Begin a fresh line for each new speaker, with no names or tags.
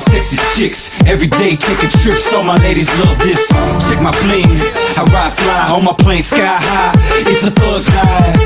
sexy chicks. Every day taking trips, all my ladies love this. Check my bling, I ride fly on my plane sky high. It's a thug's life.